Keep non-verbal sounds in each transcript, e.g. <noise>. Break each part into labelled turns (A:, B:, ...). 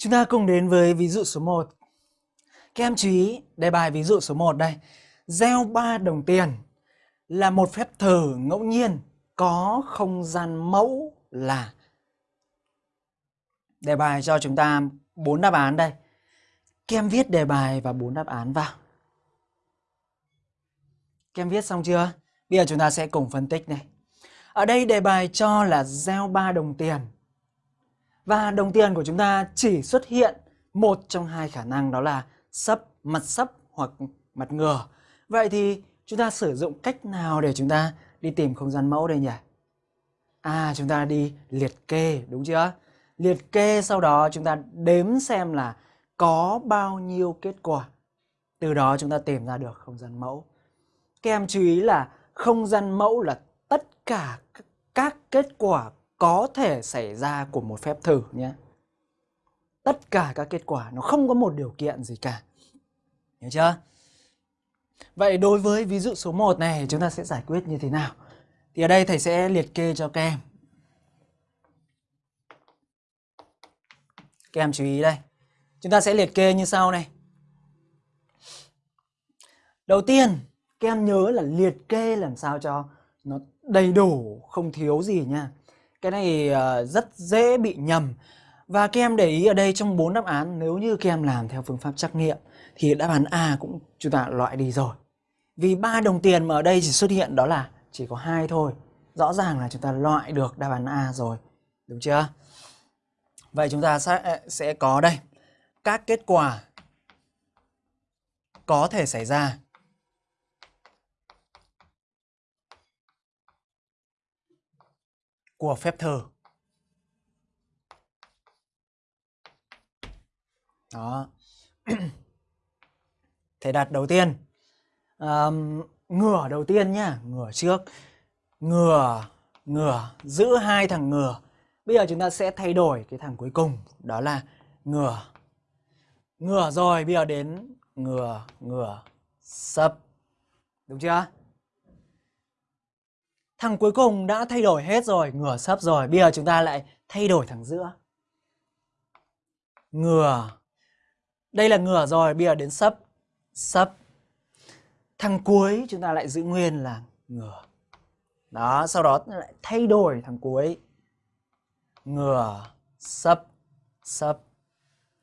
A: Chúng ta cùng đến với ví dụ số 1. Các em chú ý, đề bài ví dụ số 1 đây. Gieo 3 đồng tiền là một phép thử ngẫu nhiên có không gian mẫu là Đề bài cho chúng ta 4 đáp án đây. Các em viết đề bài và 4 đáp án vào. Các em viết xong chưa? Bây giờ chúng ta sẽ cùng phân tích này. Ở đây đề bài cho là gieo 3 đồng tiền và đồng tiền của chúng ta chỉ xuất hiện một trong hai khả năng đó là sấp, mặt sấp hoặc mặt ngừa. Vậy thì chúng ta sử dụng cách nào để chúng ta đi tìm không gian mẫu đây nhỉ? À chúng ta đi liệt kê đúng chưa? Liệt kê sau đó chúng ta đếm xem là có bao nhiêu kết quả. Từ đó chúng ta tìm ra được không gian mẫu. Các em chú ý là không gian mẫu là tất cả các kết quả có thể xảy ra của một phép thử nhé. Tất cả các kết quả nó không có một điều kiện gì cả. Hiểu chưa? Vậy đối với ví dụ số 1 này chúng ta sẽ giải quyết như thế nào? Thì ở đây thầy sẽ liệt kê cho các em. Các em chú ý đây. Chúng ta sẽ liệt kê như sau này. Đầu tiên, các em nhớ là liệt kê làm sao cho nó đầy đủ, không thiếu gì nha. Cái này ờ, rất dễ bị nhầm. Và các em để ý ở đây trong bốn đáp án nếu như các em làm theo phương pháp trắc nghiệm thì đáp án A cũng chúng ta loại đi rồi. Vì ba đồng tiền mà ở đây chỉ xuất hiện đó là chỉ có hai thôi. Rõ ràng là chúng ta loại được đáp án A rồi. Đúng chưa? Vậy chúng ta sẽ, ờ, sẽ có đây các kết quả có thể xảy ra của phép thử. Đó. <clears throat> Thế đặt đầu tiên. Um, ngửa đầu tiên nhá, ngửa trước. Ngửa, ngửa, giữ hai thằng ngửa. Bây giờ chúng ta sẽ thay đổi cái thằng cuối cùng, đó là ngửa. Ngửa rồi, bây giờ đến ngửa, ngửa, sấp. Đúng chưa? Thằng cuối cùng đã thay đổi hết rồi, ngửa sấp rồi. Bây giờ chúng ta lại thay đổi thằng giữa. Ngửa. Đây là ngửa rồi, bây giờ đến sấp. Sấp. Thằng cuối chúng ta lại giữ nguyên là ngửa. Đó, sau đó lại thay đổi thằng cuối. Ngửa, sấp, sấp.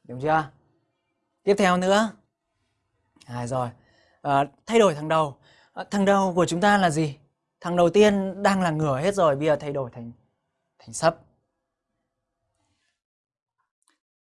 A: Đúng chưa? Tiếp theo nữa. À, rồi. À, thay đổi thằng đầu. À, thằng đầu của chúng ta là gì? Thằng đầu tiên đang là ngửa hết rồi, bây giờ thay đổi thành thành sấp.